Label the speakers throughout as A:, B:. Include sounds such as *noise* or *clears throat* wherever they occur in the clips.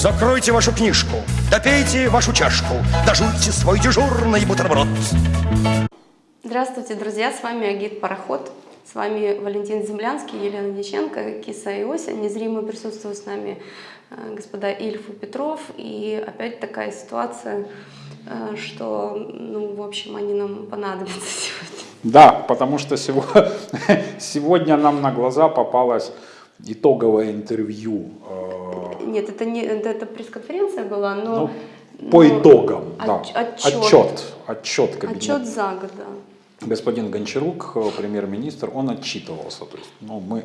A: Закройте вашу книжку, допейте вашу чашку, дожуйте свой дежурный бутерброд.
B: Здравствуйте, друзья! С вами Агит Пароход. С вами Валентин Землянский, Елена Диченко, Киса и Ося. Незримо присутствуют с нами э, господа Ильф и Петров. И опять такая ситуация, э, что, ну, в общем, они нам понадобятся *laughs* сегодня.
C: Да, потому что сегодня, *laughs* сегодня нам на глаза попалось итоговое интервью.
B: Нет, это не это, пресс-конференция была, но...
C: Ну, по
B: но
C: итогам, да.
B: отчет,
C: Отчет, отчет кабинета.
B: Отчет за год, да.
C: Господин Гончарук, э, премьер-министр, он отчитывался. То есть, ну, мы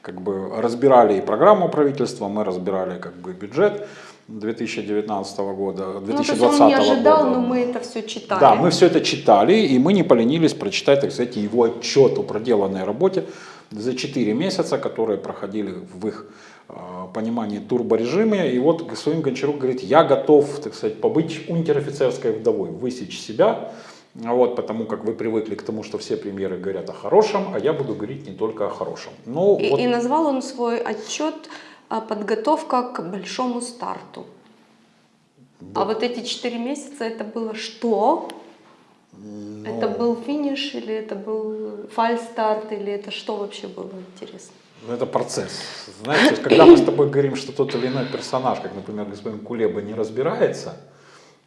C: как бы разбирали и программу правительства, мы разбирали как бы бюджет 2019 года, 2020
B: ну, то есть он не ожидал,
C: года.
B: но мы это все читали.
C: Да, мы все это читали, и мы не поленились прочитать, так сказать, его отчет о проделанной работе за 4 месяца, которые проходили в их понимании турборежиме. И вот господин Гончарук говорит, я готов, так сказать, побыть унтер-офицерской вдовой, высечь себя, вот, потому как вы привыкли к тому, что все премьеры говорят о хорошем, а я буду говорить не только о хорошем. Ну,
B: и,
C: вот...
B: и назвал он свой отчет «Подготовка к большому старту». Да. А вот эти четыре месяца это было что? Ну... Это был финиш или это был фальстарт или это что вообще было интересно?
C: Ну, это процесс. Знаете, когда мы с тобой говорим, что тот или иной персонаж, как, например, господин Кулеба, не разбирается,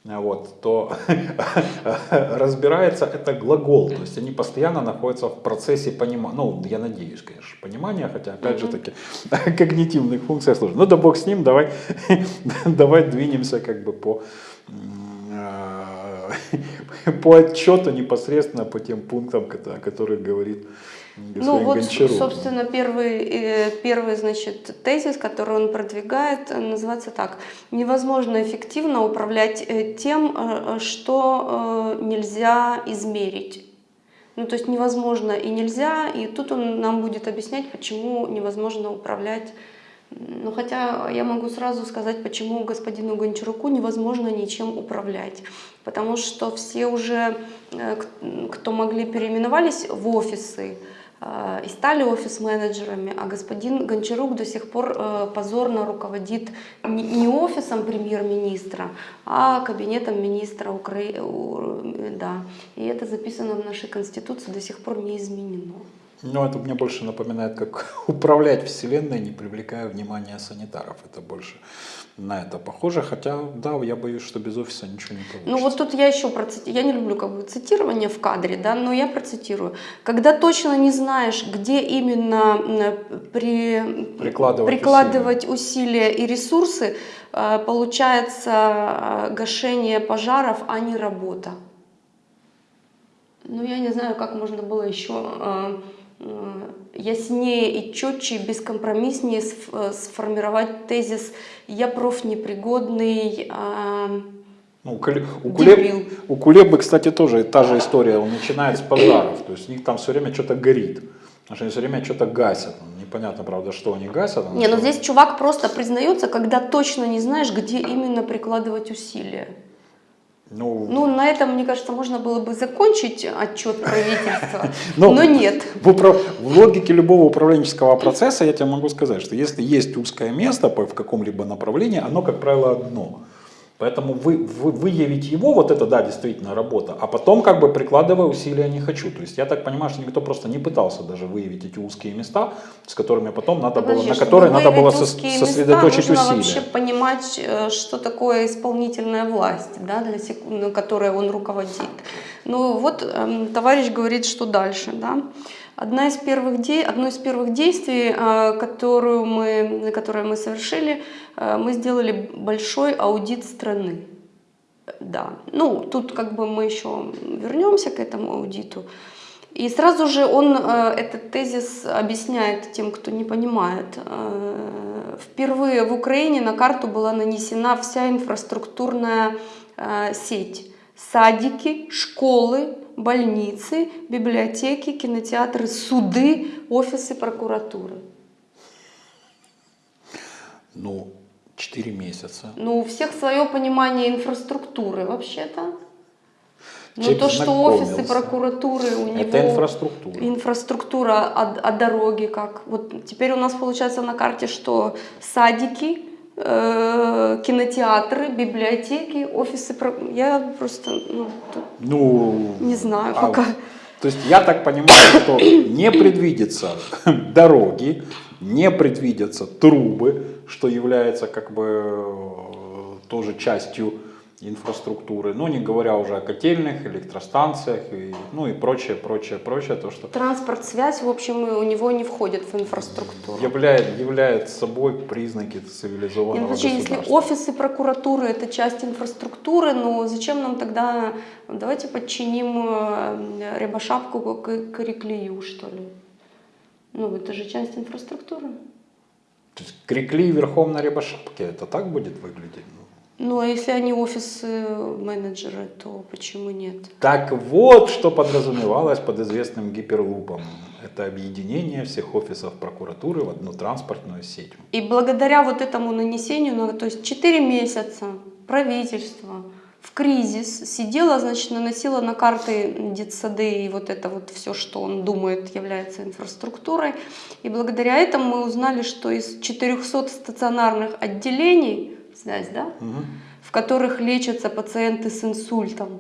C: вот, то *laughs* разбирается это глагол, то есть они постоянно находятся в процессе понимания, ну, я надеюсь, конечно, понимания, хотя, опять же таки, *laughs* когнитивных функций служат. Ну, да бог с ним, давай, *laughs* давай двинемся как бы по, по отчету непосредственно по тем пунктам, о которых говорит
B: ну вот, Гончаров. собственно, первый, э, первый значит, тезис, который он продвигает, называется так. Невозможно эффективно управлять э, тем, э, что нельзя измерить. Ну, то есть невозможно и нельзя, и тут он нам будет объяснять, почему невозможно управлять. Ну, хотя я могу сразу сказать, почему господину Гончаруку невозможно ничем управлять. Потому что все уже, кто могли, переименовались в офисы, Э, и стали офис-менеджерами, а господин Гончарук до сих пор э, позорно руководит не офисом премьер-министра, а кабинетом министра Украины. Да. И это записано в нашей Конституции, до сих пор не изменено.
C: Ну, это мне больше напоминает, как *laughs* управлять Вселенной, не привлекая внимания санитаров. Это больше на это похоже, хотя, да, я боюсь, что без офиса ничего не получится.
B: Ну вот тут я еще процитирую, я не люблю как бы цитирование в кадре, да, но я процитирую. Когда точно не знаешь, где именно при... прикладывать, прикладывать усилия. усилия и ресурсы, э, получается э, гашение пожаров, а не работа. Ну я не знаю, как можно было еще э, яснее и четче, бескомпромисснее э, сформировать тезис «я профнепригодный», а
C: ну, у, Кулеб, у Кулебы, кстати, тоже та же история, он начинает с пожаров, то есть у них там все время что-то горит. Потому что они все время что-то гасят. Непонятно, правда, что они гасят.
B: Не, но ну здесь чувак просто признается, когда точно не знаешь, где именно прикладывать усилия. Ну, ну, на этом, мне кажется, можно было бы закончить отчет правительства, *laughs* но, но нет.
C: В, управ... в логике любого управленческого процесса я тебе могу сказать, что если есть узкое место в каком-либо направлении, оно, как правило, одно. Поэтому вы, вы, выявить его, вот это, да, действительно работа, а потом как бы прикладывая усилия не хочу. То есть я так понимаю, что никто просто не пытался даже выявить эти узкие места, с которыми потом надо Подожди, было, на которые надо было сосредоточить
B: места,
C: усилия.
B: вообще понимать, э, что такое исполнительная власть, да, для сек... которой он руководит. Ну вот эм, товарищ говорит, что дальше, да. Одна из первых де... Одно из первых действий, э, которую мы, которое мы совершили, э, мы сделали большой аудит страны. Да, ну тут как бы мы еще вернемся к этому аудиту. И сразу же он э, этот тезис объясняет тем, кто не понимает. Впервые в Украине на карту была нанесена вся инфраструктурная сеть. Садики, школы, больницы, библиотеки, кинотеатры, суды, офисы прокуратуры.
C: Ну, 4 месяца.
B: Ну, у всех свое понимание инфраструктуры вообще-то. Ну, то, что офисы прокуратуры, у него...
C: Это инфраструктура.
B: Инфраструктура, а, а дороги как? Вот теперь у нас получается на карте, что садики, э, кинотеатры, библиотеки, офисы. Я просто ну,
C: ну,
B: не знаю а, пока.
C: То есть я так понимаю, что не предвидятся *coughs* дороги, не предвидятся трубы, что является как бы э, тоже частью инфраструктуры, ну не говоря уже о котельных, электростанциях, и, ну и прочее, прочее, прочее. То, что
B: Транспорт, связь, в общем, у него не входит в инфраструктуру.
C: Являет, являет собой признаки цивилизованного Нет,
B: государства. Если офисы прокуратуры это часть инфраструктуры, ну зачем нам тогда, давайте подчиним э, Рябошапку к Криклею, что ли? Ну это же часть инфраструктуры.
C: То есть Крикли верхом на Рябошапке, это так будет выглядеть?
B: Ну, а если они офис-менеджеры, то почему нет?
C: Так вот, что подразумевалось под известным гиперлупом. Это объединение всех офисов прокуратуры в одну транспортную сеть.
B: И благодаря вот этому нанесению, ну, то есть 4 месяца правительство в кризис сидело, значит, наносило на карты детсады и вот это вот все, что он думает является инфраструктурой. И благодаря этому мы узнали, что из 400 стационарных отделений связь, да? Угу. В которых лечатся пациенты с инсультом.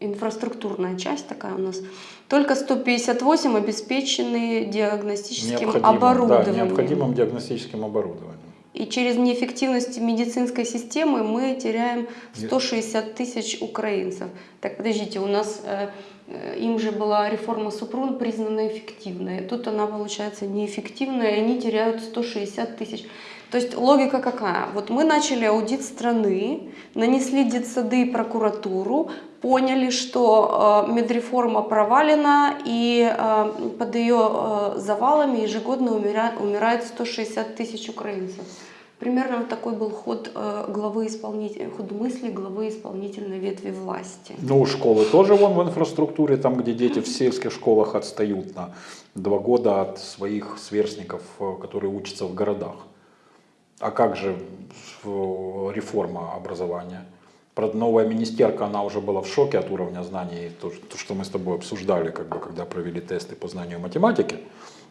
B: Инфраструктурная часть такая у нас. Только 158 обеспечены диагностическим оборудованием.
C: Да, необходимым диагностическим оборудованием.
B: И через неэффективность медицинской системы мы теряем 160 тысяч украинцев. Так, подождите, у нас э, э, им же была реформа Супрун признана эффективной. Тут она получается неэффективная, и они теряют 160 тысяч. То есть логика какая? Вот мы начали аудит страны, нанесли детсады и прокуратуру, поняли, что э, медреформа провалена и э, под ее э, завалами ежегодно умирает, умирает 160 тысяч украинцев. Примерно такой был ход э, главы исполнителя, ход мысли главы исполнительной ветви власти.
C: Ну, школы тоже вон в инфраструктуре, там, где дети в сельских школах отстают на два года от своих сверстников, э, которые учатся в городах. А как же реформа образования? Новая министерка, она уже была в шоке от уровня знаний, то, то что мы с тобой обсуждали, как бы, когда провели тесты по знанию математики.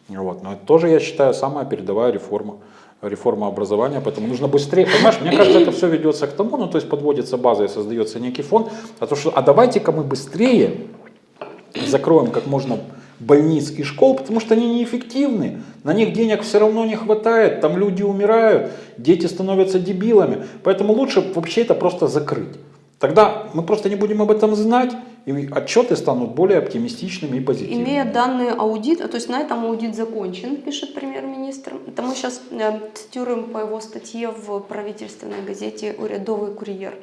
C: Вот. Но это тоже, я считаю, самая передовая реформа, реформа образования, поэтому нужно быстрее, понимаешь, мне кажется, это все ведется к тому, ну, то есть подводится база и создается некий фонд, а то, что, а давайте-ка мы быстрее закроем как можно больниц и школ, потому что они неэффективны. На них денег все равно не хватает, там люди умирают, дети становятся дебилами. Поэтому лучше вообще это просто закрыть. Тогда мы просто не будем об этом знать, и отчеты станут более оптимистичными и позитивными.
B: Имея данные аудита, то есть на этом аудит закончен, пишет премьер-министр. Это мы сейчас э, цитируем по его статье в правительственной газете «Урядовый курьер».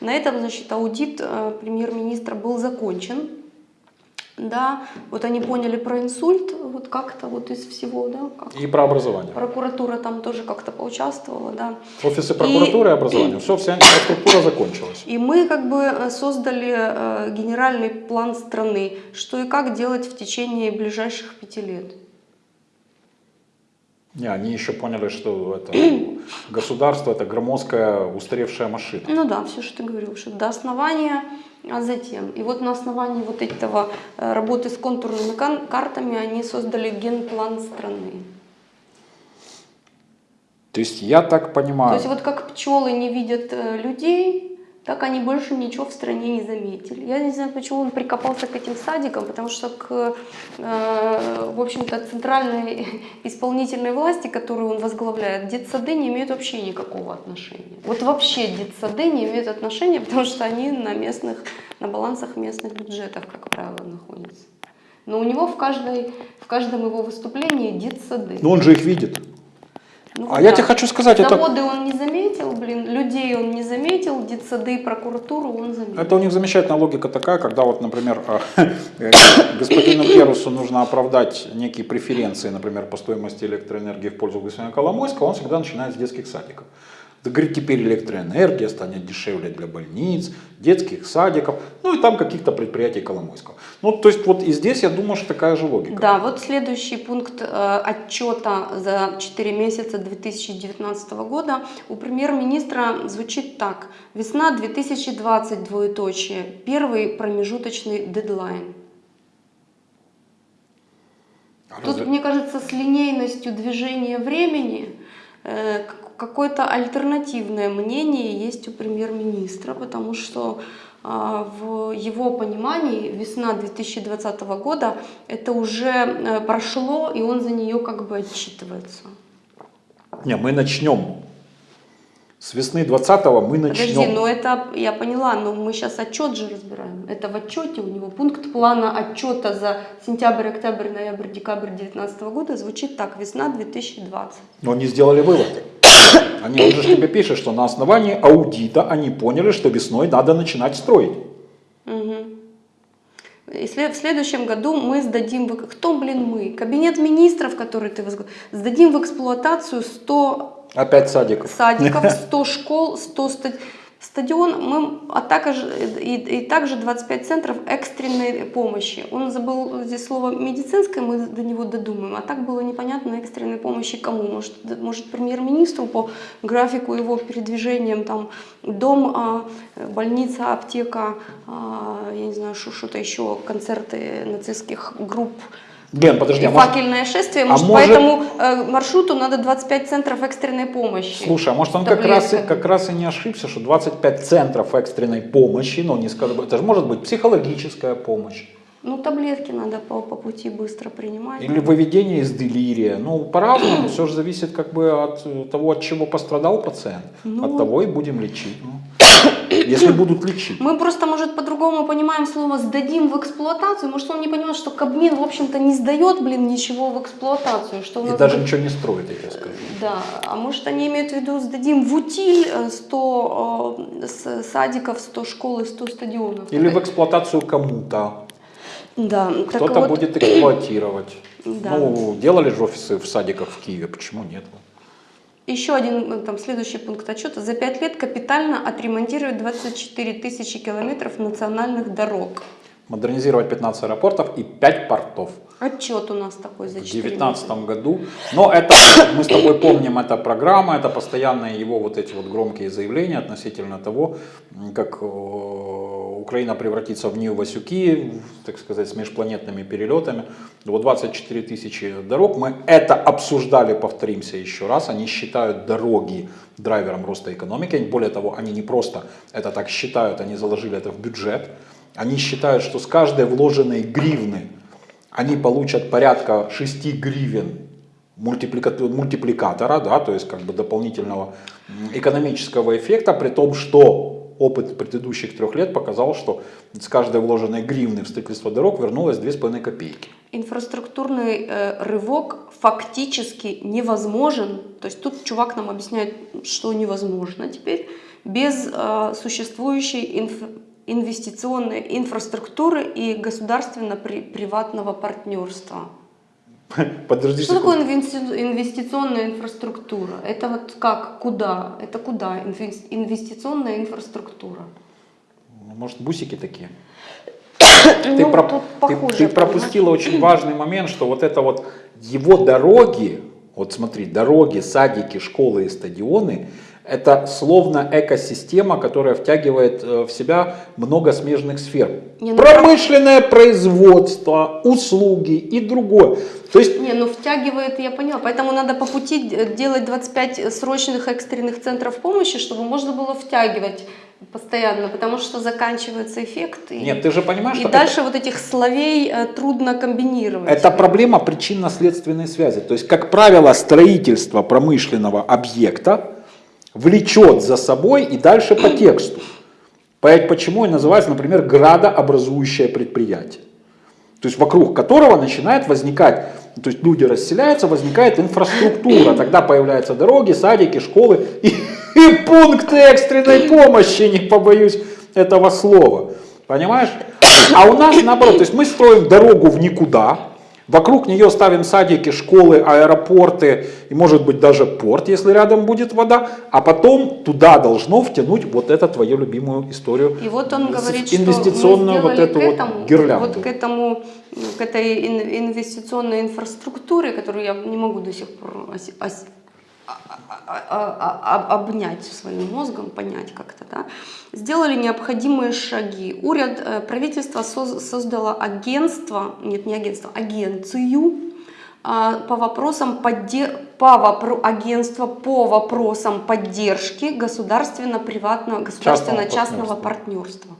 B: На этом, значит, аудит э, премьер-министра был закончен да, вот они поняли про инсульт, вот как-то вот из всего, да. Как
C: и про образование.
B: Прокуратура там тоже как-то поучаствовала, да.
C: Офисы прокуратуры *clears throat* и, образования, все, вся инфраструктура закончилась.
B: И мы как бы э, создали э, генеральный план страны, что и как делать в течение ближайших пяти лет.
C: Не, они еще поняли, что это государство это громоздкая устаревшая машина.
B: Ну да, все, что ты говорил, что до основания а затем, и вот на основании вот этого э, работы с контурными картами они создали генплан страны.
C: То есть я так понимаю... То
B: есть вот как пчелы не видят э, людей, так они больше ничего в стране не заметили. Я не знаю, почему он прикопался к этим садикам, потому что к, э, в общем-то, центральной *laughs* исполнительной власти, которую он возглавляет, детсады не имеют вообще никакого отношения. Вот вообще детсады не имеют отношения, потому что они на местных, на балансах местных бюджетов, как правило, находятся. Но у него в, каждой, в каждом его выступлении детсады.
C: Но он же их видит.
B: Ну,
C: а да. я тебе хочу сказать,
B: Заводы
C: это...
B: он не заметил, блин, людей он не заметил, детсады, прокуратуру он заметил.
C: Это у них замечательная логика такая, когда вот, например, э, господину Перусу нужно оправдать некие преференции, например, по стоимости электроэнергии в пользу господина Коломойского, он всегда начинает с детских садиков. Да, говорит, теперь электроэнергия станет дешевле для больниц, детских садиков, ну и там каких-то предприятий Коломойского. Ну, то есть вот и здесь, я думаю, что такая же логика.
B: Да, вот следующий пункт э, отчета за 4 месяца 2019 года у премьер-министра звучит так. Весна 2020, двоеточие, первый промежуточный дедлайн. Тут, мне кажется, с линейностью движения времени э, какое-то альтернативное мнение есть у премьер-министра, потому что а, в его понимании весна 2020 года это уже э, прошло, и он за нее как бы отчитывается.
C: Не, мы начнем. С весны 20-го мы начнем.
B: Подожди, ну это я поняла, но мы сейчас отчет же разбираем. Это в отчете у него пункт плана отчета за сентябрь, октябрь, ноябрь, декабрь 2019 года звучит так, весна 2020.
C: Но они сделали вывод. Они, он же тебе пишет, что на основании аудита они поняли, что весной надо начинать строить.
B: Угу. И в следующем году мы сдадим, в... кто, блин, мы? Кабинет министров, который ты возглавляешь, сдадим в эксплуатацию 100
C: Опять садиков.
B: Садиков, *laughs* 100 школ, 100 стадионов Стадион, мы, а также, и, и также 25 центров экстренной помощи. Он забыл здесь слово медицинское, мы до него додумаем. А так было непонятно экстренной помощи кому. Может, может премьер-министру по графику его передвижением, там, дом, а, больница, аптека, а, я не знаю, что-то еще, концерты нацистских групп,
C: Лен, подожди,
B: а факельное может... шествие, может, а может... по этому э, маршруту надо 25 центров экстренной помощи.
C: Слушай, а может он как раз, и, как раз и не ошибся, что 25 центров экстренной помощи, но не скажу, это же может быть психологическая помощь.
B: Ну, таблетки надо по, по пути быстро принимать.
C: Или выведение из делирия. Ну, по-разному, все же зависит как бы от того, от чего пострадал пациент. Ну, от того и будем лечить. Ну если будут лечить.
B: Мы просто, может, по-другому понимаем слово «сдадим в эксплуатацию». Может, он не понимает, что Кабмин, в общем-то, не сдает, блин, ничего в эксплуатацию. Что
C: И даже будет... ничего не строит, я тебе скажу.
B: Да, а может, они имеют в виду «сдадим в утиль 100 э, садиков, 100 школ и 100 стадионов».
C: Или в эксплуатацию кому-то.
B: Да.
C: Кто-то вот... будет эксплуатировать. Да. Ну, делали же офисы в садиках в Киеве, почему нет?
B: Еще один э, там, следующий пункт отчета. За пять лет капитально отремонтировать 24 тысячи километров национальных дорог.
C: Модернизировать 15 аэропортов и 5 портов.
B: Отчет у нас такой за 4
C: В 2019 году. Но это, мы с тобой помним, это программа, это постоянные его вот эти вот громкие заявления относительно того, как э, Украина превратится в Нью Васюки, так сказать, с межпланетными перелетами. Вот 24 тысячи дорог. Мы это обсуждали, повторимся еще раз. Они считают дороги драйвером роста экономики. Более того, они не просто это так считают, они заложили это в бюджет. Они считают, что с каждой вложенной гривны они получат порядка 6 гривен мультипликатора, да, то есть как бы дополнительного экономического эффекта, при том, что опыт предыдущих трех лет показал, что с каждой вложенной гривны в строительство дорог вернулось 2,5 копейки.
B: Инфраструктурный э, рывок фактически невозможен. То есть тут чувак нам объясняет, что невозможно теперь без э, существующей инф инвестиционной инфраструктуры и государственно-приватного партнерства. *laughs*
C: Подожди
B: Что такое инвестиционная инфраструктура? Это вот как, куда? Это куда инвестиционная инфраструктура?
C: Ну, может, бусики такие? *coughs* Ну, ты, про, ты, ты пропустила очень важный момент, что вот это вот его дороги, вот смотри, дороги, садики, школы и стадионы, это словно экосистема, которая втягивает э, в себя много смежных сфер. Не, ну, Промышленное прав... производство, услуги и другое.
B: То есть... Не, ну втягивает, я поняла. Поэтому надо по пути делать 25 срочных экстренных центров помощи, чтобы можно было втягивать постоянно, потому что заканчивается эффект.
C: И, Нет, ты же понимаешь,
B: и что дальше это... вот этих словей э, трудно комбинировать.
C: Это проблема причинно-следственной связи. То есть, как правило, строительство промышленного объекта влечет за собой и дальше по тексту. Почему и называется, например, градообразующее предприятие. То есть вокруг которого начинает возникать, то есть люди расселяются, возникает инфраструктура. Тогда появляются дороги, садики, школы и, *laughs* и пункты экстренной помощи, не побоюсь этого слова. Понимаешь? А у нас наоборот, то есть мы строим дорогу в никуда, Вокруг нее ставим садики, школы, аэропорты и может быть даже порт, если рядом будет вода. А потом туда должно втянуть вот эту твою любимую историю.
B: И вот он говорит,
C: инвестиционную
B: что
C: вот эту
B: к этому,
C: вот гирлянду.
B: Вот к этому, к этой инвестиционной инфраструктуре, которую я не могу до сих пор обнять своим мозгом, понять как-то, да, сделали необходимые шаги. Уряд, э, правительство создало агентство, нет, не агентство, агенцию а, по вопросам поддер... по вопро... агентства по вопросам поддержки государственно-приватного государственно-частного партнерства.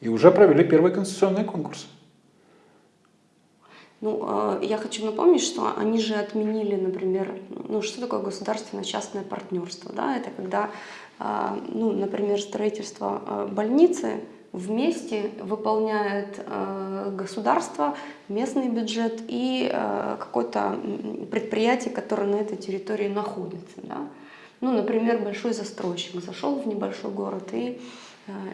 C: И уже провели первый конституционный конкурс.
B: Ну, а, я хочу напомнить, что они же отменили, например, ну, что такое государственно-частное партнерство, да, это когда, а, ну, например, строительство а, больницы вместе выполняет государство, местный бюджет и какое-то предприятие, которое на этой территории находится, да. Ну, например, большой застройщик зашел в небольшой город и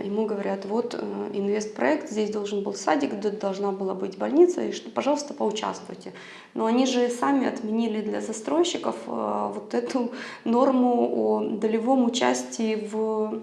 B: ему говорят, вот э, инвестпроект, здесь должен был садик, должна была быть больница, и что, пожалуйста, поучаствуйте. Но они же сами отменили для застройщиков э, вот эту норму о долевом участии в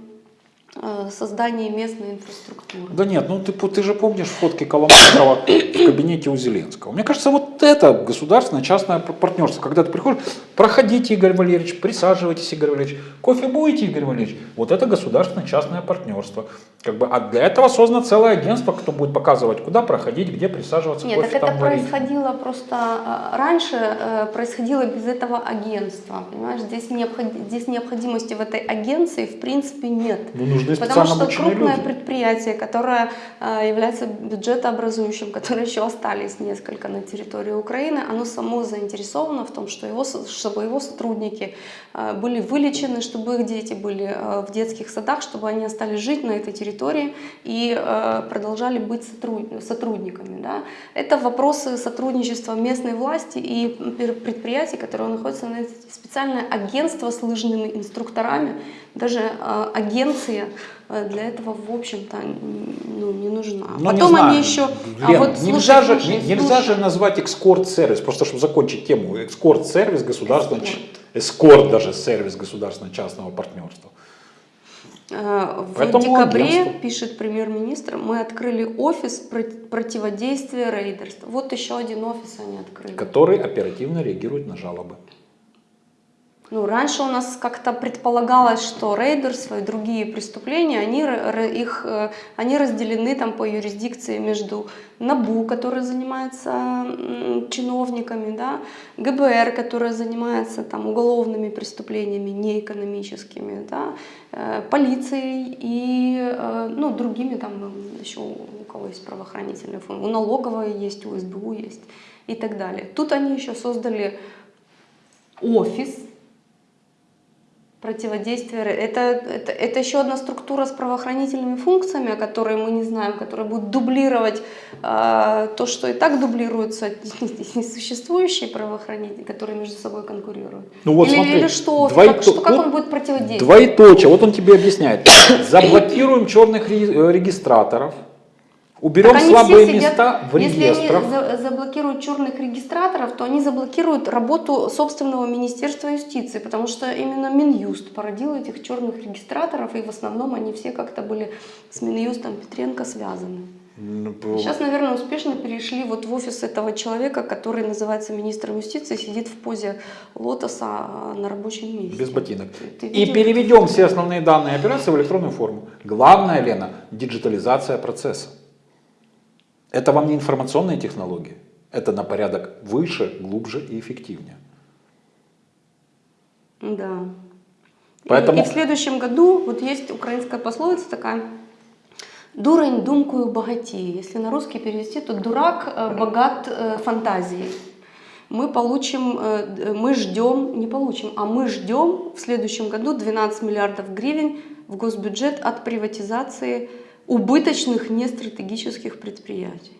B: создании местной инфраструктуры.
C: Да нет, ну ты, ты же помнишь фотки Коломойского в кабинете у Зеленского. Мне кажется, вот это государственное частное партнерство. Когда ты приходишь, проходите, Игорь Валерьевич, присаживайтесь, Игорь Валерьевич, кофе будете, Игорь Валерьевич. Вот это государственное частное партнерство. Как бы, а для этого создано целое агентство, кто будет показывать, куда проходить, где присаживаться,
B: Нет,
C: кофе
B: так это
C: варить.
B: происходило просто а, раньше, э, происходило без этого агентства. Понимаешь, здесь, необход... здесь необходимости в этой агенции в принципе нет.
C: Ну, нужны
B: Потому что
C: крупное
B: люди. предприятие, которое а, является бюджетообразующим, *laughs* которое еще остались несколько на территории Украины, оно само заинтересовано в том, что его, чтобы его сотрудники а, были вылечены, чтобы их дети были в детских садах, чтобы они остались жить на этой территории территории и э, продолжали быть сотрудниками. Да? Это вопросы сотрудничества местной власти и предприятий, которые находятся на специальное агентство с лыжными инструкторами, даже э, агенция э, для этого, в общем-то, ну, не нужна.
C: Но
B: Потом
C: не
B: они еще...
C: Лен, а вот, нельзя, слушай, же, слушай, нельзя слушай. же назвать экскорт-сервис, просто чтобы закончить тему, экскорт-сервис государственного... Эскорт даже сервис государственно-частного партнерства.
B: Э, в Поэтому декабре, агентство. пишет премьер-министр, мы открыли офис противодействия рейдерству. Вот еще один офис они открыли.
C: Который оперативно реагирует на жалобы.
B: Ну, раньше у нас как-то предполагалось, что рейдерство и другие преступления, они, их, э, они разделены там по юрисдикции между НАБУ, который занимается чиновниками, да, ГБР, который занимается там, уголовными преступлениями, не экономическими, да, э, полицией и э, ну, другими, там еще у кого есть правоохранительные фонды, у налоговой есть, у СБУ есть и так далее. Тут они еще создали офис, противодействие. Это, это, это еще одна структура с правоохранительными функциями, о которой мы не знаем, которая будет дублировать э, то, что и так дублируются *laughs* несуществующие правоохранители, которые между собой конкурируют.
C: Ну вот
B: или,
C: смотри,
B: или что,
C: двойто...
B: как, что, как он будет противодействовать?
C: Двоеточие, вот он тебе объясняет. Заблокируем черных регистраторов, Уберем слабые сидят, места в реестрах.
B: Если они заблокируют черных регистраторов, то они заблокируют работу собственного Министерства юстиции, потому что именно Минюст породил этих черных регистраторов, и в основном они все как-то были с Минюстом Петренко связаны. Ну, Сейчас, наверное, успешно перешли вот в офис этого человека, который называется министром юстиции, сидит в позе лотоса на рабочем месте.
C: Без ботинок. Ты и переведем все основные данные операции в электронную форму. Главное, Лена, диджитализация процесса. Это вам не информационные технологии, это на порядок выше, глубже и эффективнее.
B: Да. Поэтому... И, и в следующем году, вот есть украинская пословица такая, дурень думкую богатей. Если на русский перевести, то дурак э, богат э, фантазией. Мы получим, э, мы ждем, не получим, а мы ждем в следующем году 12 миллиардов гривен в госбюджет от приватизации убыточных нестратегических предприятий.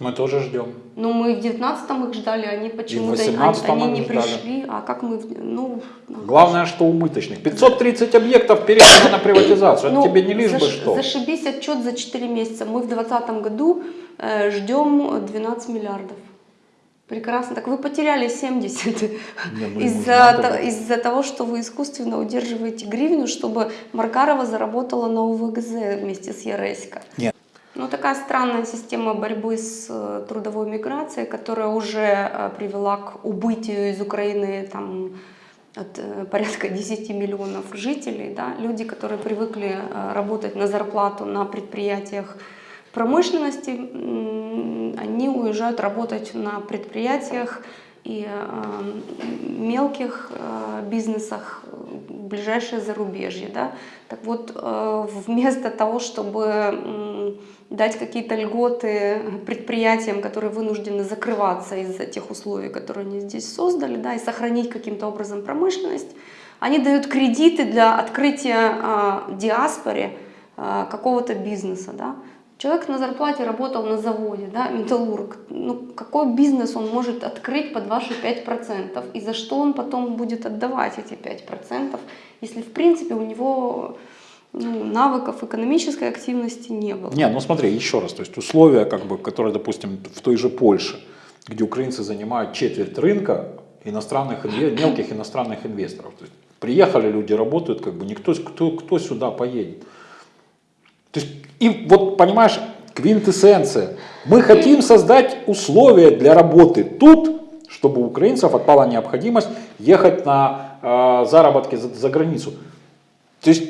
C: Мы тоже ждем.
B: Ну, мы в 19-м их ждали, они почему-то они, они не ждали. пришли. А как мы... Ну,
C: Главное, что убыточных. 530 объектов передано на приватизацию. Ну, Это тебе не лишь заш, бы что.
B: Зашибись отчет за 4 месяца. Мы в 2020 году э, ждем 12 миллиардов. Прекрасно. Так вы потеряли 70 из-за из того, что вы искусственно удерживаете гривну, чтобы Маркарова заработала на УВГЗ вместе с Яресько.
C: Нет.
B: Ну, такая странная система борьбы с э, трудовой миграцией, которая уже э, привела к убытию из Украины там, от э, порядка 10 миллионов жителей. Да? Люди, которые привыкли работать на зарплату на предприятиях промышленности они уезжают работать на предприятиях и э, мелких э, бизнесах в ближайшее зарубежье. Да? Так вот, э, вместо того, чтобы дать какие-то льготы предприятиям, которые вынуждены закрываться из-за тех условий, которые они здесь создали, да, и сохранить каким-то образом промышленность, они дают кредиты для открытия диаспоре какого-то бизнеса. Да? Человек на зарплате работал на заводе, да, металлург. Ну, какой бизнес он может открыть под ваши 5%? И за что он потом будет отдавать эти 5%, если в принципе у него ну, навыков экономической активности не было?
C: Не, ну смотри, еще раз, то есть условия, как бы, которые, допустим, в той же Польше, где украинцы занимают четверть рынка иностранных, мелких иностранных инвесторов. То есть приехали люди, работают, как бы никто, кто, кто сюда поедет. То есть, и вот понимаешь, квинтэссенция. Мы хотим создать условия для работы тут, чтобы у украинцев отпала необходимость ехать на э, заработки за, за границу. То есть,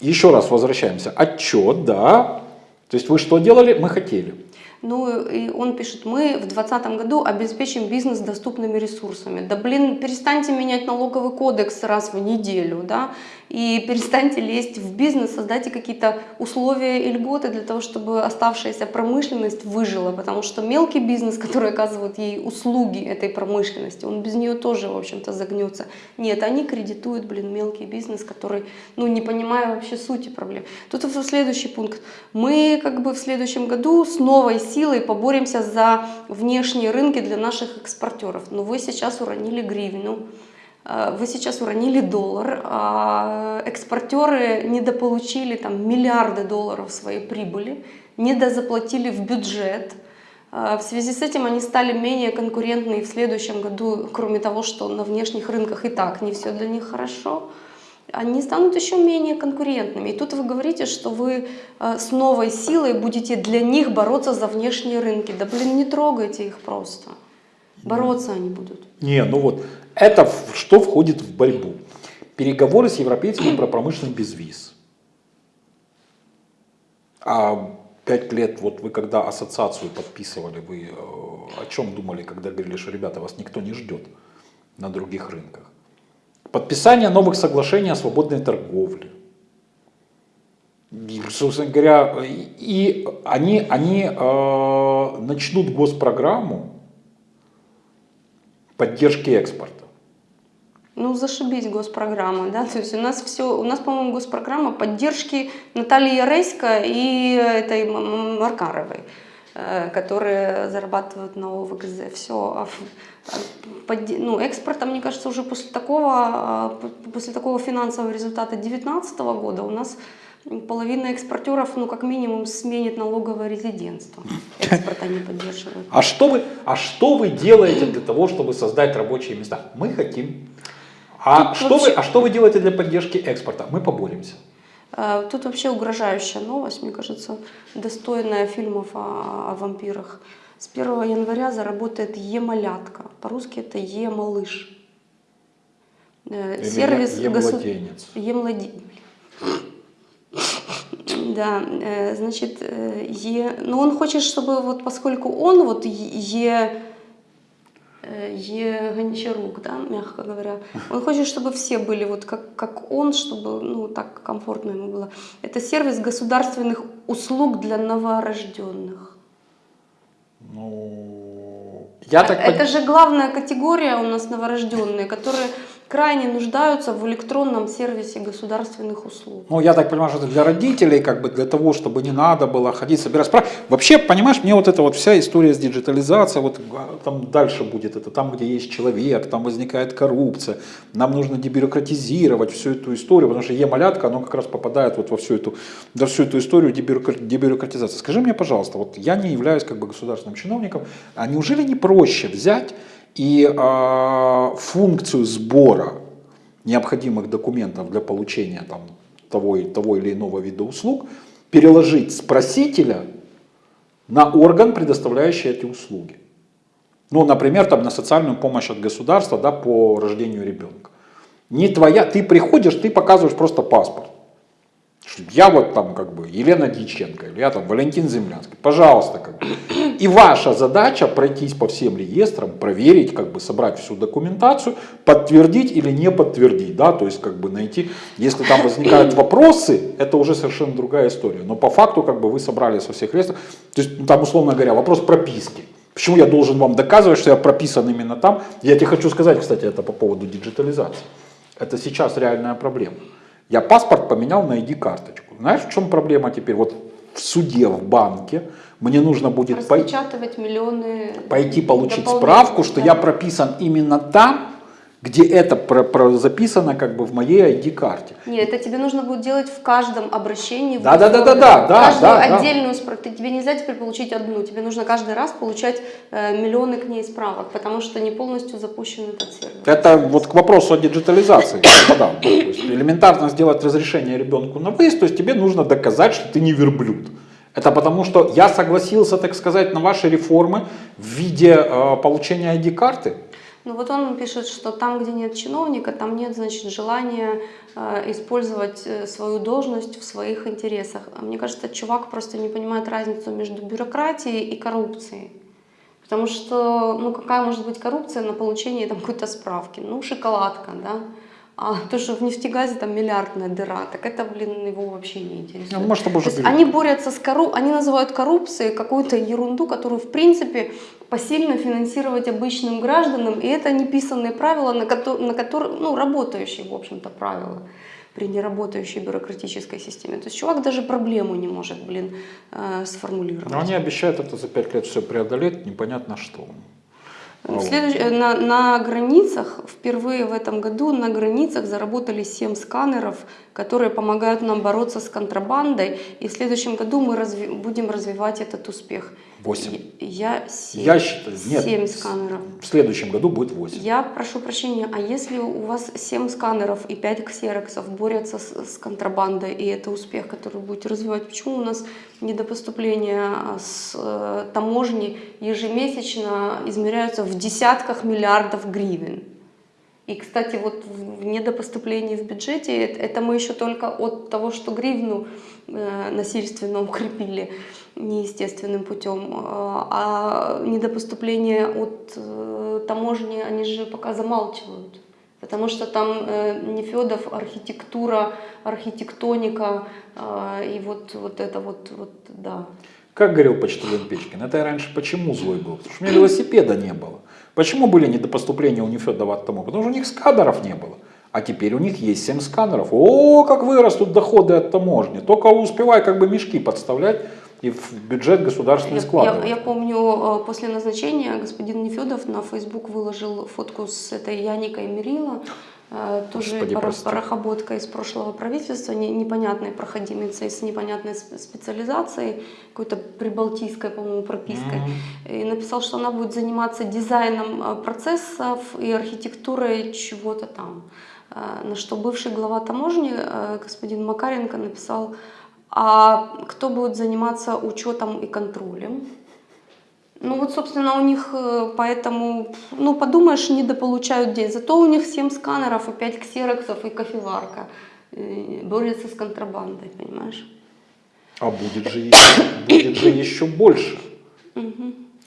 C: еще раз возвращаемся. Отчет, да. То есть вы что делали? Мы хотели.
B: Ну, и он пишет, мы в 2020 году обеспечим бизнес доступными ресурсами. Да блин, перестаньте менять налоговый кодекс раз в неделю, да, и перестаньте лезть в бизнес, создайте какие-то условия и льготы для того, чтобы оставшаяся промышленность выжила, потому что мелкий бизнес, который оказывает ей услуги этой промышленности, он без нее тоже, в общем-то, загнется. Нет, они кредитуют, блин, мелкий бизнес, который, ну, не понимая вообще сути проблем. Тут следующий пункт. Мы как бы в следующем году с новой силой поборемся за внешние рынки для наших экспортеров. Но вы сейчас уронили гривну. Э, вы сейчас уронили доллар, а экспортеры недополучили там миллиарды долларов своей прибыли, недозаплатили в бюджет. Э, в связи с этим они стали менее конкурентны в следующем году, кроме того, что на внешних рынках и так не все для них хорошо, они станут еще менее конкурентными. И тут вы говорите, что вы э, с новой силой будете для них бороться за внешние рынки. Да блин, не трогайте их просто. Бороться они будут.
C: Не, ну вот, это что входит в борьбу? Переговоры с европейцами про промышленный безвиз. А пять лет, вот вы когда ассоциацию подписывали, вы э, о чем думали, когда говорили, что, ребята, вас никто не ждет на других рынках? Подписание новых соглашений о свободной торговле. И, собственно говоря, и они, они э, начнут госпрограмму поддержки экспорта.
B: Ну, зашибись госпрограмма, да, то есть у нас все, у нас, по-моему, госпрограмма поддержки Натальи Яресько и этой Маркаровой, э, которые зарабатывают на ОВГЗ. Все, а а ну, экспорта, мне кажется, уже после такого, а, после такого финансового результата 2019 года у нас половина экспортеров, ну, как минимум, сменит налоговое резидентство. Экспорт они поддерживают.
C: А что вы, а что вы делаете для того, чтобы создать рабочие места? Мы хотим. А, что, вообще... вы, а что вы делаете для поддержки экспорта? Мы поборемся.
B: А, тут вообще угрожающая новость, мне кажется, достойная фильмов о, о вампирах. С 1 января заработает Е-малятка. По-русски это Е-малыш.
C: Э, сервис Е-младенец.
B: Е-младенец. Да, э, значит, э, Е, но он хочет, чтобы вот поскольку он вот Е, э, Е Гончарук, да, мягко говоря, он хочет, чтобы все были вот как, как он, чтобы, ну, так комфортно ему было. Это сервис государственных услуг для новорожденных.
C: Ну, я так...
B: Это же главная категория у нас новорожденные, которые крайне нуждаются в электронном сервисе государственных услуг.
C: Ну, я так понимаю, что это для родителей, как бы для того, чтобы не надо было ходить, собирать справки. Вообще, понимаешь, мне вот эта вот вся история с диджитализацией, вот а, там дальше будет это, там, где есть человек, там возникает коррупция, нам нужно дебюрократизировать всю эту историю, потому что Е-малятка, оно как раз попадает вот во всю эту, во всю эту историю дебюрократизации. Скажи мне, пожалуйста, вот я не являюсь как бы государственным чиновником, а неужели не проще взять и э, функцию сбора необходимых документов для получения там, того, того или иного вида услуг переложить с просителя на орган, предоставляющий эти услуги. Ну, например, там, на социальную помощь от государства да, по рождению ребенка. Не твоя, ты приходишь, ты показываешь просто паспорт. Я вот там как бы Елена Дьяченко, или я там Валентин Землянский, пожалуйста, как бы. И ваша задача пройтись по всем реестрам, проверить, как бы собрать всю документацию, подтвердить или не подтвердить, да, то есть как бы найти, если там возникают *clears throat* вопросы, это уже совершенно другая история, но по факту как бы вы собрали со всех реестров, то есть ну, там условно говоря вопрос прописки. Почему я должен вам доказывать, что я прописан именно там? Я тебе хочу сказать, кстати, это по поводу диджитализации. Это сейчас реальная проблема. Я паспорт поменял на ID-карточку. Знаешь, в чем проблема теперь? Вот в суде, в банке мне нужно будет пой-
B: Распечатывать миллионы
C: пойти получить справку, что
B: да.
C: я прописан именно там, где это про- про- записано как бы в моей ID-карте.
B: Нет, это тебе нужно будет делать в каждом обращении.
C: Да, да, да, да, да, да,
B: Каждую
C: да, да.
B: отдельную справку. Тебе нельзя теперь получить одну. Тебе нужно каждый раз получать э, миллионы к ней справок, потому что не полностью запущен этот сервер.
C: Это вот к вопросу о диджитализации. *coughs* господа. То есть элементарно сделать разрешение ребенку на выезд, то есть тебе нужно доказать, что ты не верблюд. Это потому что я согласился, так сказать, на ваши реформы в виде э, получения ID-карты.
B: Ну вот он пишет, что там, где нет чиновника, там нет, значит, желания э, использовать э, свою должность в своих интересах. А мне кажется, чувак просто не понимает разницу между бюрократией и коррупцией. Потому что, ну какая может быть коррупция на получение там какой-то справки? Ну шоколадка, да? А то, что в нефтегазе там миллиардная дыра, так это, блин, его вообще не интересует.
C: Ну, может, уже
B: они борются с коррупцией, они называют коррупцией какую-то ерунду, которую, в принципе, посильно финансировать обычным гражданам, и это неписанные правила, на, ко- на которые, ну, работающие, в общем-то, правила при неработающей бюрократической системе. То есть чувак даже проблему не может, блин, э, сформулировать.
C: Но они обещают это за пять лет все преодолеть, непонятно что.
B: Следующ- э, На, на границах, впервые в этом году на границах заработали 7 сканеров, которые помогают нам бороться с контрабандой. И в следующем году мы разви- будем развивать этот успех.
C: Восемь.
B: Я 7,
C: Я считаю, нет.
B: 7 сканеров.
C: В следующем году будет 8.
B: Я прошу прощения, а если у вас 7 сканеров и 5 ксероксов борются с, с контрабандой, и это успех, который вы будете развивать, почему у нас недопоступления а, с э, таможни ежемесячно измеряются в десятках миллиардов гривен? И, кстати, вот в недопоступлении в бюджете, это это мы еще только от того, что гривну э, насильственно укрепили неестественным путем, э, а недопоступление от э, таможни, они же пока замалчивают. Потому что там э, Нефедов, архитектура, архитектоника э, и вот, вот это вот, вот, да.
C: Как говорил почтальон Печкин, это я раньше почему злой был? Потому что у меня велосипеда не было. Почему были недопоступления у Нефедова от тому? Потому что у них сканеров не было. А теперь у них есть 7 сканеров. О, как вырастут доходы от таможни. Только успевай как бы мешки подставлять и в бюджет государственный
B: Я,
C: складывать.
B: я- я помню, э, после назначения господин Нефедов на Facebook выложил фотку с этой Яникой Мерила, э, тоже
C: Господи,
B: парохоботка из прошлого правительства, не- непонятной проходимицей с непонятной сп- специализацией, какой-то прибалтийской, по-моему, пропиской. И написал, что она будет заниматься дизайном э, процессов и архитектурой чего-то там. На что бывший глава таможни, господин Макаренко, написал, а кто будет заниматься учетом и контролем? Ну вот, собственно, у них э, поэтому, ну подумаешь, недополучают деньги. Зато у них 7 сканеров 5 ксероксов и кофеварка. Э, Борются с контрабандой, понимаешь?
C: А будет же, еще, будет же еще больше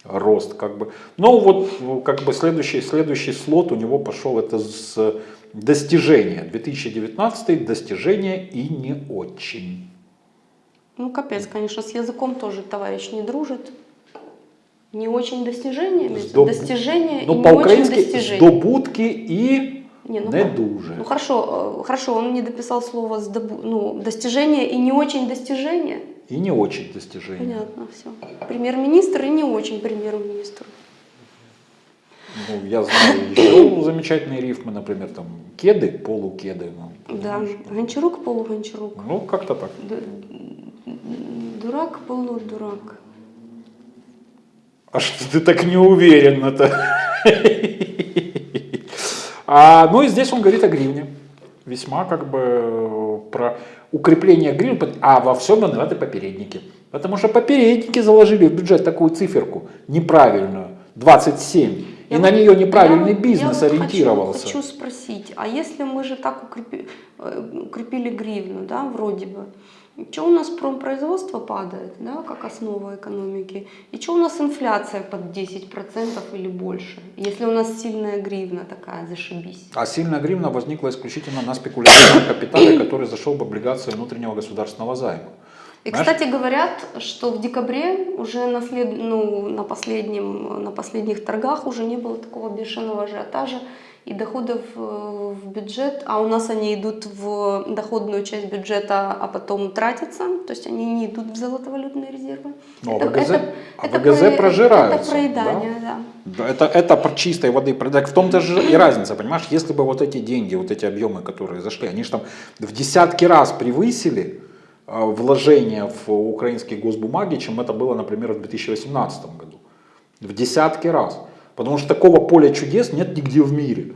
C: рост как бы. Ну вот ну, как бы следующий, следующий слот у него пошел это с достижения. 2019 достижения и не очень.
B: Ну капец, конечно, с языком тоже товарищ не дружит. Не очень достижениями,
C: Здоб-
B: достижения и
C: Ну
B: не очень достижения.
C: здобутки і
B: Не, ну
C: не дуже.
B: Ну хорошо, э, хорошо, он не дописал слово «сдобу- ну, достижение и не очень достижение.
C: И не очень достижения.
B: Понятно, все. Премьер-министр и не очень премьер-министр.
C: Ну, я знаю еще замечательные рифмы, например, там кеды, полукеды. Ну,
B: Да, Гончарук, полугончарук.
C: ну как-то так.
B: Д- Дурак, полудурак.
C: А что ты так не уверен это? А, ну и здесь он говорит о гривне. Весьма как бы э, про укрепление гривны, а во всем виноваты попередники. Потому что попередники заложили в бюджет такую циферку неправильную, 27. И на нее неправильный
B: вот-
C: бизнес
B: я вот
C: ориентировался.
B: Хочу, хочу спросить, а если мы же так укрепи- э, укрепили гривну, да, вроде бы, что у нас промпроизводство падает, да, как основа экономики, и что у нас инфляция под 10% или больше, если у нас сильная гривна такая, зашибись.
C: А сильная гривна возникла исключительно на спекулятивном капитале, *coughs* который зашел в облигации внутреннего государственного займа.
B: И,
C: Знаешь-
B: кстати, говорят, что в декабре уже на, след... ну, на, последнем, на последних торгах уже не было такого бешеного ажиотажа и доходов в бюджет, а у нас они идут в доходную часть бюджета, а потом тратятся, то есть они не идут в золотовалютные резервы.
C: Ну, а ВГЗ а ВГЗ
B: про-
C: прожираются,
B: Это проедание, да.
C: Да, Это, это чистой воды. так В том-то же и разница, понимаешь? Если бы вот эти деньги, вот эти объемы, которые зашли, они же там в десятки раз превысили э, вложения в украинские госбумаги, чем это было, например, в 2018 году. В десятки раз. Потому что такого поля чудес нет нигде в мире,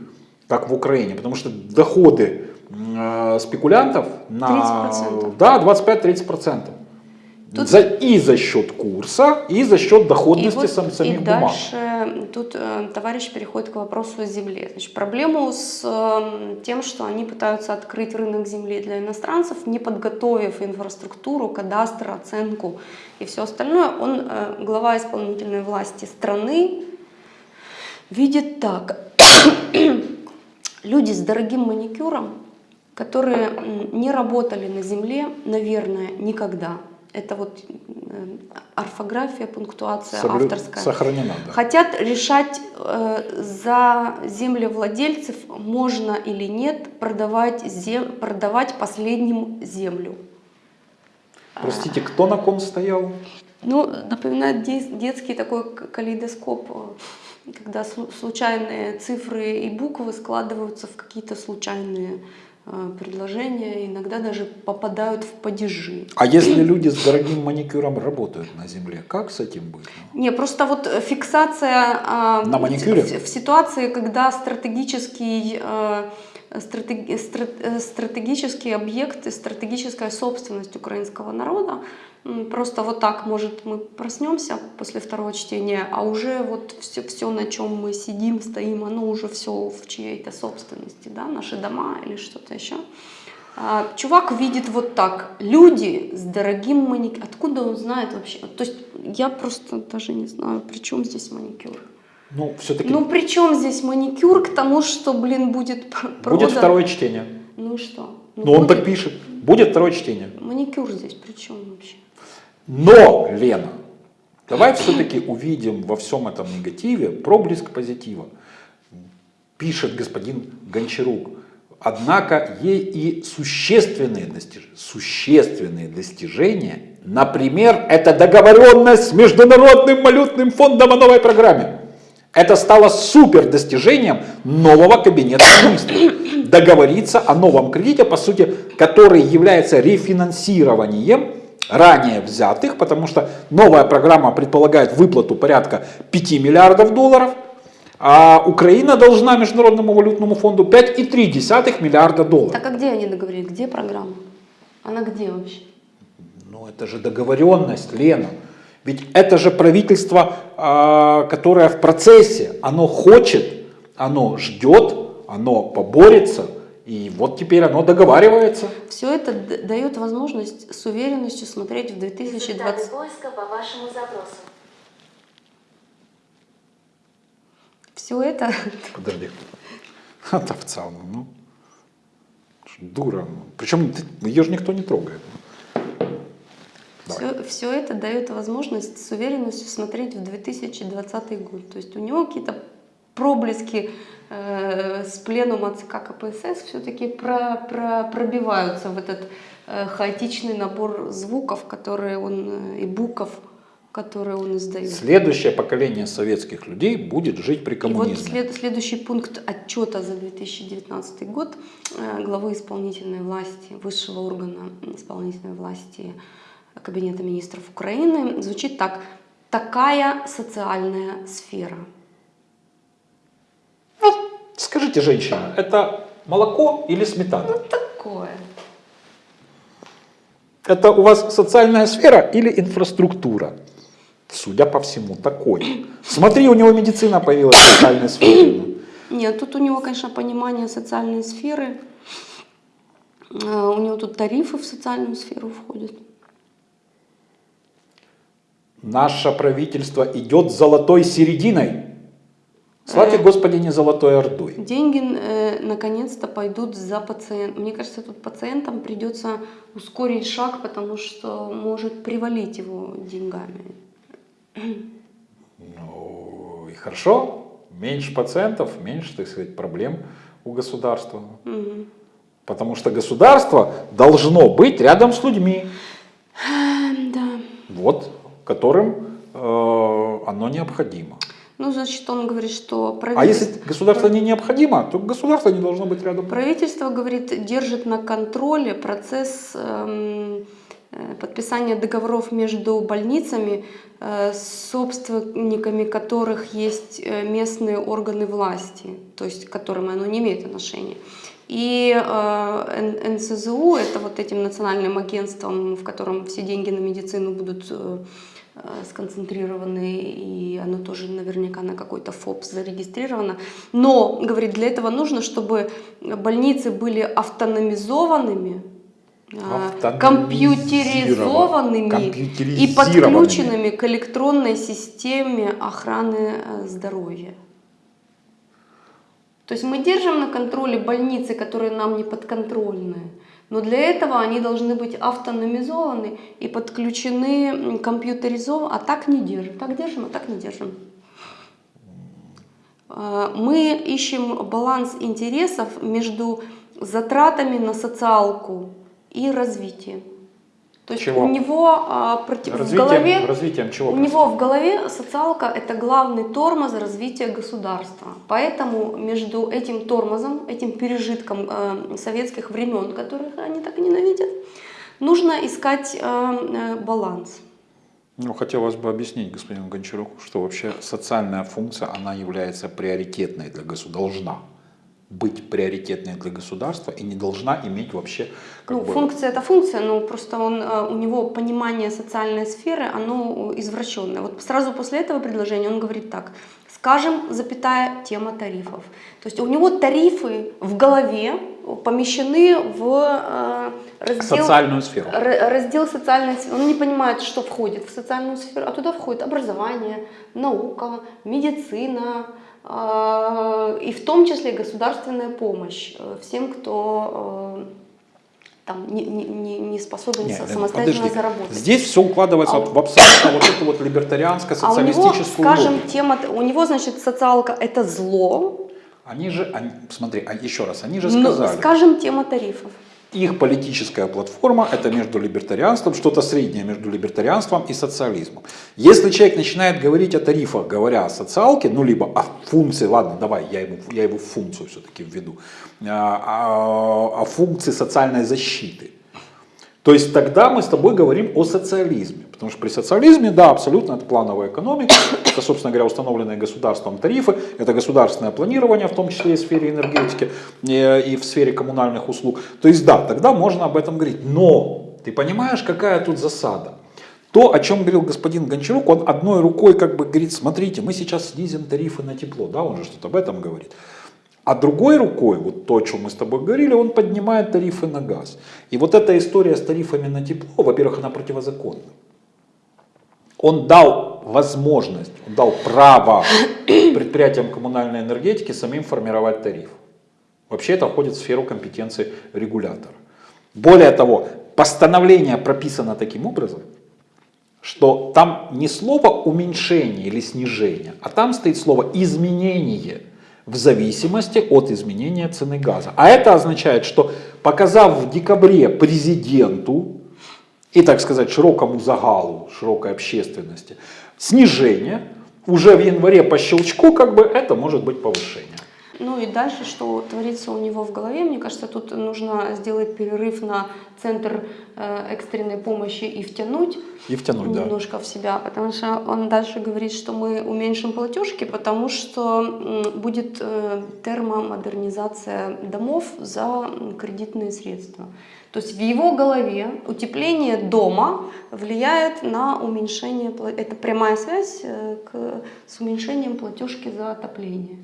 C: как в Украине. Потому что доходы э, спекулянтов на
B: 30%.
C: да, 25-30%.
B: Тут-
C: За, и за счет курса, и за счет
B: И,
C: доходности
B: вот,
C: сам,
B: и
C: самих бумаг.
B: дальше тут э, товарищ переходит к вопросу о земле. Значит, проблему с э, тем, что они пытаются открыть рынок земли для иностранцев, не подготовив инфраструктуру, кадастр, оценку и все остальное, он, э, глава исполнительной власти страны, видит так. Люди с дорогим маникюром, которые не работали на земле, наверное, никогда. Это вот э, орфография, пунктуация
C: Соблю-
B: авторская.
C: Сохранена, да.
B: Хотят решать э, за землевладельцев, можно или нет продавать, зем- продавать последним землю.
C: Простите, кто на ком стоял?
B: Ну, напоминает де- детский такой калейдоскоп, э, когда слу- случайные цифры и буквы складываются в какие-то случайные э, предложения, иногда даже попадают в падежи.
C: А если люди с дорогим маникюром работают на земле, как с этим быть?
B: Не, просто вот э, фиксация а,
C: На маникюре?
B: В, в ситуации, когда стратегический, э, стратеги- стра- э, стратегический объект и стратегическая собственность украинского народа, просто вот так, может, мы проснемся после второго чтения, а уже вот все, все на чем мы сидим, стоим, оно уже все в чьей-то собственности, да, наши дома или что-то еще. А, Чувак видит вот так. Люди с дорогим маникюром. Откуда он знает вообще? То есть я просто даже не знаю, при чем здесь маникюр.
C: Ну, все-таки
B: Ну при чем здесь маникюр к тому, что, блин, будет *laughs* продан?
C: будет второе чтение.
B: Ну и что?
C: Ну, он
B: будет.
C: так пишет. Будет второе чтение.
B: Маникюр здесь при чем вообще?
C: Но, Лена, давай все-таки увидим во всем этом негативе проблеск позитива. Пишет господин Гончарук. Однако есть и существенные достижения. Существенные достижения. Например, это договоренность с Международным валютным фондом о новой программе. Это стало супер достижением нового кабинета министров. Договориться о новом кредите, по сути, который является рефинансированием ранее взятых, потому что новая программа предполагает выплату порядка 5 миллиардов долларов, а Украина должна Международному валютному фонду 5,3 миллиарда долларов.
B: Так а где они договорились? Где программа? Она где вообще?
C: Ну это же договоренность, Лена. Ведь это же правительство, а, которое в процессе, оно хочет, оно ждет, оно поборется, и вот теперь оно договаривается.
B: Все это дает возможность с уверенностью смотреть в 2020...
D: Результаты поиска по вашему запросу.
B: Все это
C: Подожди. От овца, ну, ну. Дура. Причем ты- ее же никто не трогает. Давай.
B: Все, это дает возможность с уверенностью смотреть в 2020 год. То есть у него какие-то проблески э, с пленума ЦК КПСС все-таки про, про- пробиваются в этот э, хаотичный набор звуков, которые он э, и букв, которые он издает.
C: Следующее поколение советских людей будет жить при
B: И
C: коммунизме.
B: вот след- следующий пункт отчета за 2019 год э, главы исполнительной власти, высшего органа исполнительной власти Кабинета министров Украины звучит так. Такая социальная сфера.
C: Скажите, женщина, это молоко или сметана?
B: Такое.
C: Это у вас социальная сфера или инфраструктура? судя по всему, такой. Смотри, у него медицина появилась в социальной сфере.
B: Нет, тут у него, конечно, понимание социальной сферы. Э, У него тут тарифы в социальную сферу входят.
C: Наше правительство идет золотой серединой. Славьте
B: Э.
C: Господи не золотой ордой.
B: Деньги э, наконец-то пойдут за пациентом. Мне кажется, тут пациентам придется ускорить шаг, потому что может привалить его деньгами.
C: Ну и хорошо, меньше пациентов, меньше, так сказать, проблем у государства.
B: Мгм.
C: Потому что государство должно быть рядом с людьми,
B: Да.
C: вот, которым э, оно необходимо.
B: Ну, значит, он говорит, что
C: А
B: правительство...
C: если государство не необходимо, то государство не должно быть рядом.
B: Правительство, говорит, держит на контроле процесс эм, э, подписания договоров между больницами, э, собственниками которых есть местные органы власти, то есть к которым оно не имеет отношения. И э, НСЗУ, это вот этим национальным агентством, в котором все деньги на медицину будут э, сконцентрированы, и оно тоже наверняка на какой-то ФОП зарегистрировано. Но, говорит, для этого нужно, чтобы больницы были автономизованными, э, компьютеризованными и подключенными к электронной системе охраны э, здоровья. То есть мы держим на контроле больницы, которые нам не подконтрольны, но для этого они должны быть автономизованы и подключены м, компьютеризованы, а так не держим. Так держим, а так не держим. Э, Мы ищем баланс интересов между затратами на социалку и развитием. То есть
C: Чего?
B: у него а, против- в
C: Развитием,
B: голове
C: развитием чего?
B: у него в голове социалка – это главный тормоз развития государства. Поэтому между этим тормозом, этим пережитком э, советских времен, которых они так ненавидят, нужно искать э, э, баланс.
C: Ну, хотелось бы объяснить господину Гончаруку, что вообще социальная функция, она является приоритетной для государства, должна быть приоритетной для государства и не должна иметь вообще как
B: Ну,
C: бы,
B: функция это функция, но просто он, э, у него понимание социальной сферы, оно извращенное. Вот сразу после этого предложения он говорит так, скажем, запятая тема тарифов. То есть у него тарифы в голове помещены в э, раздел...
C: социальную сферу.
B: Раздел социальной сферы. Он не понимает, что входит в социальную сферу, а туда входит образование, наука, медицина, и в том числе государственная помощь э, всем, кто э, там не, не- не, способен
C: Не,
B: со-
C: Лена,
B: самостоятельно
C: подожди.
B: заработать.
C: Здесь все укладывается
B: А
C: в абсолютно вот эту вот
B: а у него, скажем,
C: логику.
B: тема, у него, значит, социалка это зло,
C: Они же, они, смотри, а еще раз, они же
B: ну,
C: сказали,
B: скажем, тема тарифов.
C: Их политическая платформа это между либертарианством, что-то среднее между либертарианством и социализмом. Если человек начинает говорить о тарифах, говоря о социалке, ну либо о функции, ладно, давай, я ему, я его функцию все-таки введу, а, о, о функции социальной защиты. То есть тогда мы с тобой говорим о социализме. Потому что при социализме, да, абсолютно это плановая экономика, *coughs* это, собственно говоря, установленные государством тарифы, это государственное планирование, в том числе и в сфере энергетики, и в сфере коммунальных услуг. То есть да, тогда можно об этом говорить. Но ты понимаешь, какая тут засада? То, о чем говорил господин Гончарук, он одной рукой как бы говорит, смотрите, мы сейчас снизим тарифы на тепло, да, он же что-то об этом говорит. А другой рукой, вот то, о чем мы с тобой говорили, он поднимает тарифы на газ. И вот эта история с тарифами на тепло, во-первых, она противозаконна. Он дал возможность, он дал право предприятиям коммунальной энергетики самим формировать тариф. Вообще это входит в сферу компетенции регулятора. Более того, постановление прописано таким образом, что там не слово уменьшение или снижение, а там стоит слово изменение в зависимости от изменения цены газа. А это означает, что показав в декабре президенту и, так сказать, широкому загалу, широкой общественности снижение, уже в январе по щелчку как бы это может быть повышение.
B: Ну и дальше, что творится у него в голове, мне кажется, тут нужно сделать перерыв на центр э, экстренной помощи и втянуть
C: И втянуть, да.
B: немножко в себя, потому что он дальше говорит, что мы уменьшим платежки, потому что будет э, термомодернизация домов за кредитные средства. То есть в его голове утепление дома влияет на уменьшение, это прямая связь э, к, с уменьшением платежки за отопление.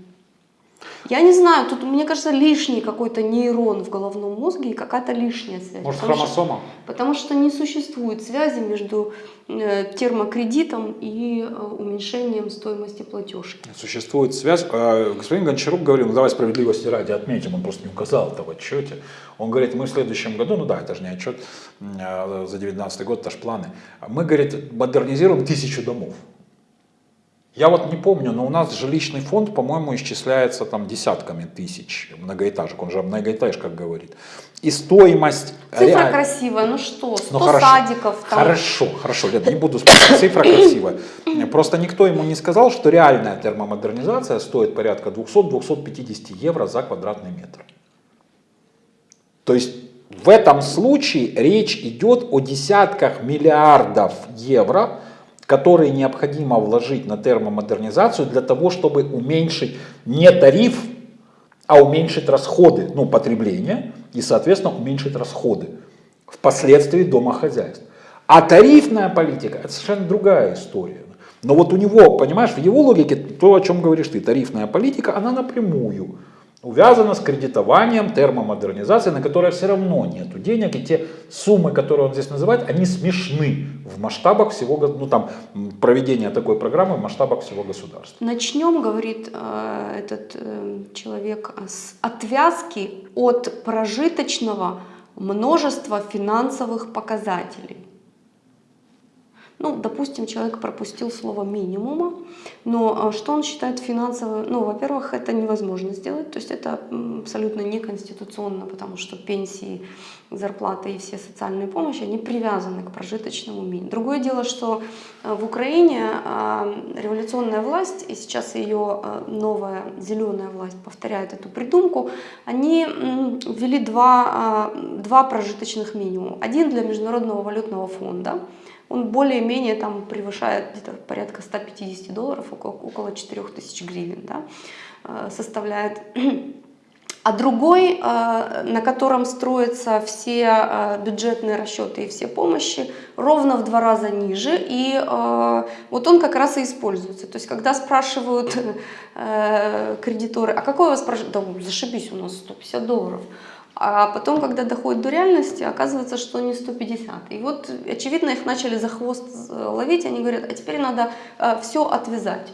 B: Я не знаю, тут, мне кажется, лишний какой-то нейрон в головном мозге и какая-то лишняя связь.
C: Может,
B: Потому что-
C: хромосома?
B: Потому что не существует связи между э, термокредитом и э, уменьшением стоимости платежки.
C: Существует связь. Э, Господин Гончарук говорил, ну давай справедливости ради отметим, он просто не указал это в отчете. Он говорит, мы в следующем году, ну да, это же не отчет э, за 2019 год, это же планы. Мы, говорит, модернизируем тысячу домов. Я вот не помню, но у нас жилищный фонд, по-моему, исчисляется там десятками тысяч многоэтажек, он же о многоэтажках говорит. И стоимость...
B: Цифра
C: реаль-
B: красивая, ну что, 100
C: ну, хорошо,
B: садиков там.
C: Хорошо, хорошо, Лен, не буду спорить, цифра красивая. *coughs* Просто никто ему не сказал, что реальная термомодернизация стоит порядка 200-250 евро за квадратный метр. То есть в этом случае речь идет о десятках миллиардов евро, которые необходимо вложить на термомодернизацию для того, чтобы уменьшить не тариф, а уменьшить расходы, ну, потребление и, соответственно, уменьшить расходы впоследствии домохозяйств. А тарифная политика – это совершенно другая история. Но вот у него, понимаешь, в его логике, то, о чем говоришь ты, тарифная политика, она напрямую увязана с кредитованием, термомодернизацией, на которое все равно нет денег. И те суммы, которые он здесь называет, они смешны в масштабах всего, го- ну там, проведения такой программы в масштабах всего государства.
B: Начнем, говорит э, этот э, человек, с отвязки от прожиточного множества финансовых показателей. Ну, допустим, человек пропустил слово минимума, но э, что он считает финансовым? Ну, во-первых, это невозможно сделать, то есть это абсолютно неконституционно, потому что пенсии, зарплаты и все социальные помощи, они привязаны к прожиточному минимуму. Другое дело, что э, в Украине э, революционная власть, и сейчас ее новая зеленая власть повторяет эту придумку, они ввели два, два прожиточных минимума. Один для Международного валютного фонда, он более-менее там превышает где-то порядка 150 долларов, около, около 4000 гривен, да, э, составляет. *clears throat* А другой, э, на котором строятся все э, бюджетные расчеты и все помощи, ровно в два раза ниже. И вот он как раз и используется. То есть, когда спрашивают *laughs* кредиторы, а какой у вас прожит? Да зашибись, у нас 150 долларов. А потом, когда доходит до реальности, оказывается, что не 150. И вот, очевидно, их начали за хвост э, ловить, они говорят, а теперь надо все отвязать.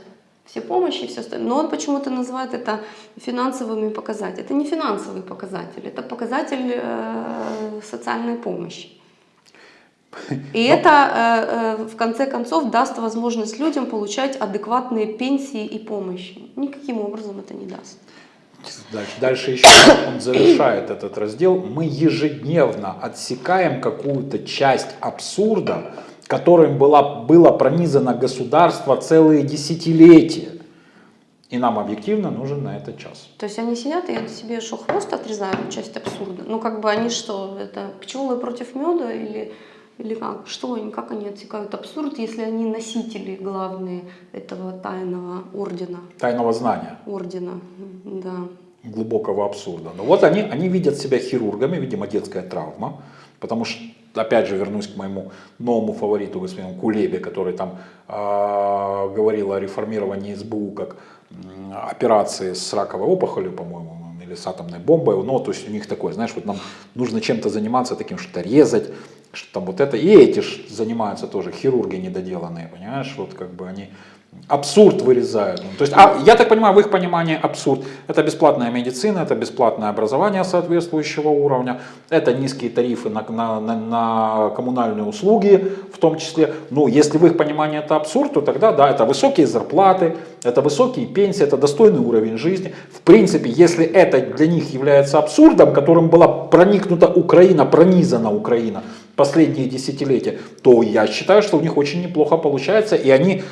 B: Все помощи, все остальное. Но он почему-то называет это финансовыми показателями. Это не финансовый показатель, это показатель э, социальной помощи. И это э, э, в конце концов даст возможность людям получать адекватные пенсии и помощи. Никаким образом это не даст.
C: Дальше, дальше еще он завершает этот раздел. Мы ежедневно отсекаем какую-то часть абсурда, которым была, было пронизано государство целые десятилетия. И нам объективно нужен на это час.
B: То есть они сидят и себе что, хвост отрезают, часть абсурда? Ну как бы они что, это пчелы против меда или, или как? Что они, как они отсекают абсурд, если они носители главные этого тайного ордена?
C: Тайного знания.
B: Ордена, да.
C: глубокого абсурда. Но вот они, они видят себя хирургами, видимо, детская травма, потому что, опять же, вернусь к моему новому фавориту, господину Кулебе, который там э, говорил о реформировании СБУ как м, операции с раковой опухолью, по-моему, или с атомной бомбой. Ну, то есть у них такое, знаешь, вот нам нужно чем-то заниматься таким, что-то резать, что там вот это. И эти ж занимаются тоже, хирурги недоделанные, понимаешь, вот как бы они абсурд вырезают. Ну, То есть, а, я так понимаю, в их понимании абсурд – это бесплатная медицина, это бесплатное образование соответствующего уровня, это низкие тарифы на, на, на, на коммунальные услуги в том числе. Ну, если в их понимании это абсурд, то тогда да, это высокие зарплаты, это высокие пенсии, это достойный уровень жизни. В принципе, если это для них является абсурдом, которым была проникнута Украина, пронизана Украина, последние десятилетия, то я считаю, что у них очень неплохо получается, и они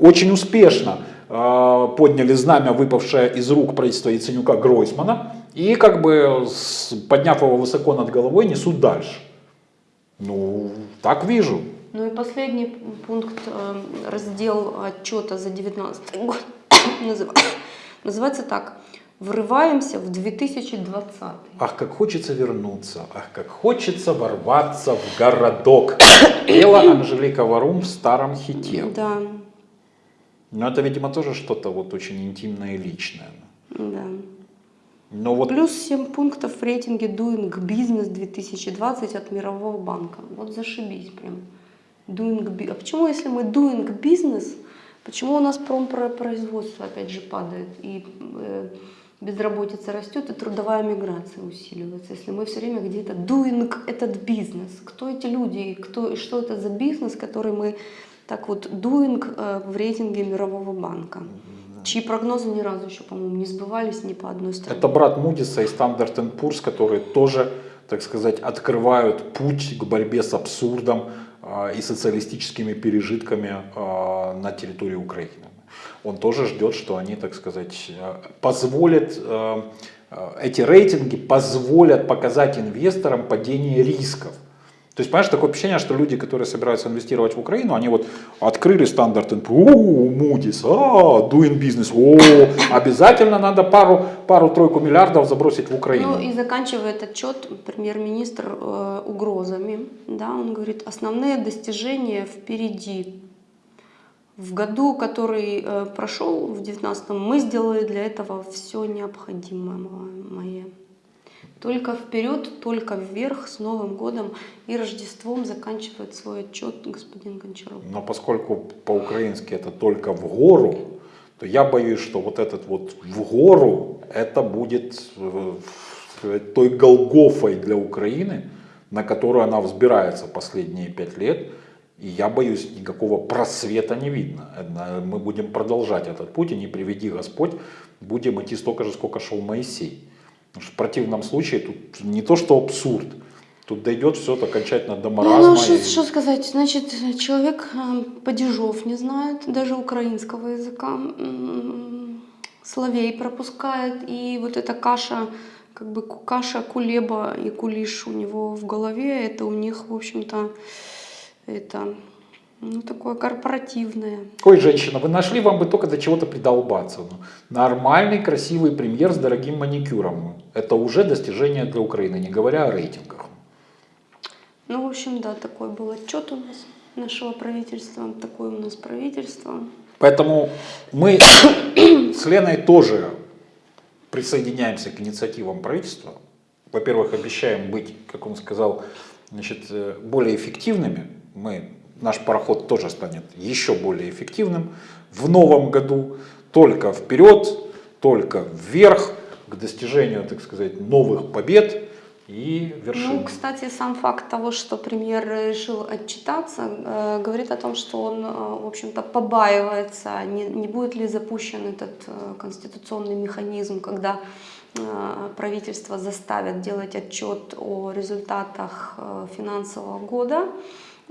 C: очень успешно э, подняли знамя, выпавшее из рук правительства Яценюка Гройсмана, и как бы с- подняв его высоко над головой, несут дальше. Ну, так вижу.
B: Ну и последний пункт, э, раздел отчета за 2019 год *coughs* называ- *coughs* называется так. Врываемся в 2020.
C: Ах, как хочется вернуться, ах, как хочется ворваться в городок. *coughs* Пела Анжелика Варум в старом хите.
B: Да,
C: Но это, видимо, тоже что-то вот очень интимное и личное.
B: да.
C: Но вот
B: Плюс 7 пунктов в рейтинге Doing Business 2020 от Мирового банка. Вот зашибись прям. Doing А почему, если мы Doing Business, почему у нас промпроизводство опять же падает и э, безработица растет и трудовая миграция усиливается, если мы все время где-то doing этот бизнес? Кто эти люди и кто, что это за бизнес, который мы так вот doing э, в рейтинге Мирового банка? Чьи прогнозы ни разу еще, по-моему, не сбывались ни по одной стране.
C: это брат Мудиса и Standard Poor's, которые тоже, так сказать, открывают путь к борьбе с абсурдом а, и социалистическими пережитками а, на территории Украины. Он тоже ждет, что они, так сказать, э, позволят, э, э, эти рейтинги позволят показать инвесторам падение рисков. То есть, понимаешь, такое впечатление, что люди, которые собираются инвестировать в Украину, они вот открыли стандарт НП, о, Moody's, а, doing business, о, обязательно надо пару, пару-тройку миллиардов забросить в Украину.
B: Ну и заканчивает отчет премьер-министр э, угрозами. Да, он говорит, основные достижения впереди. В году, который э, прошел, в 19 мы сделали для этого все необходимое мое. Только вперед, только вверх, с Новым годом и Рождеством заканчивает свой отчет господин Гончаров.
C: Но поскольку по-украински это только в гору, то я боюсь, что вот этот вот в гору, это будет э, сказать, той Голгофой для Украины, на которую она взбирается последние пять лет. И я боюсь, никакого просвета не видно. Это Мы будем продолжать этот путь, и не приведи Господь, будем идти столько же, сколько шел Моисей. Потому что в противном случае тут не то, что абсурд, тут дойдет все окончательно до маразма.
B: Ну, что,
C: и-
B: что сказать, значит, человек э, падежов не знает, даже украинского языка, словей пропускает, и вот эта каша, как бы каша, кулеба и кулиш у него в голове, это у них, в общем-то, это, ну, такое корпоративное.
C: Ой, женщина, вы нашли, вам бы только до чего-то придолбаться. Ну, нормальный, красивый премьер с дорогим маникюром. Это уже достижение для Украины, не говоря о рейтингах.
B: Ну, в общем, да, такой был отчет у нас нашего правительства, такое у нас правительство.
C: Поэтому мы *coughs* с Леной тоже присоединяемся к инициативам правительства. Во-первых, обещаем быть, как он сказал, значит, э, более эффективными. Мы, наш пароход тоже станет еще более эффективным в новом году. Только вперед, только вверх, к достижению, так сказать, новых побед и вершин.
B: Ну, кстати, сам факт того, что премьер решил отчитаться, э, говорит о том, что он, э, в общем-то, побаивается, не, не будет ли запущен этот э, конституционный механизм, когда э, правительство заставят делать отчет о результатах э, финансового года,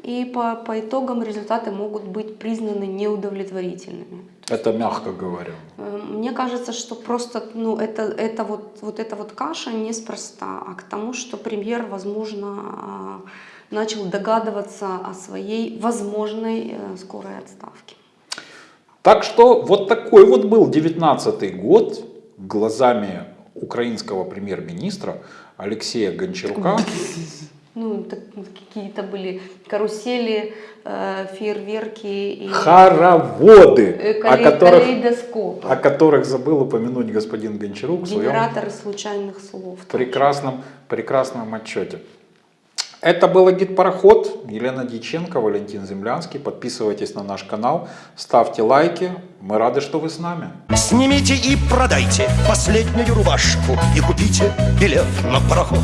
B: и по, по итогам результаты могут быть признаны неудовлетворительными.
C: Это мягко говоря.
B: Э, Мне кажется, что просто ну, это, это вот, вот эта вот каша неспроста, а к тому, что премьер, возможно, а, начал догадываться о своей возможной э, скорой отставке.
C: Так что вот такой вот был 19 год глазами украинского премьер-министра Алексея Гончарука.
B: Ну, так, какие-то были карусели, э, фейерверки и
C: Хороводы,
B: э,
C: о которых,
B: калейдоскопы,
C: о которых забыл упомянуть господин Гончарук в своем
B: генераторы случайных слов.
C: прекрасном, прекрасном отчете. Это был гид-пароход. Елена Дьяченко, Валентин Землянский. Подписывайтесь на наш канал, ставьте лайки. Мы рады, что вы с нами.
A: Снимите и продайте последнюю рубашку И купите билет на пароход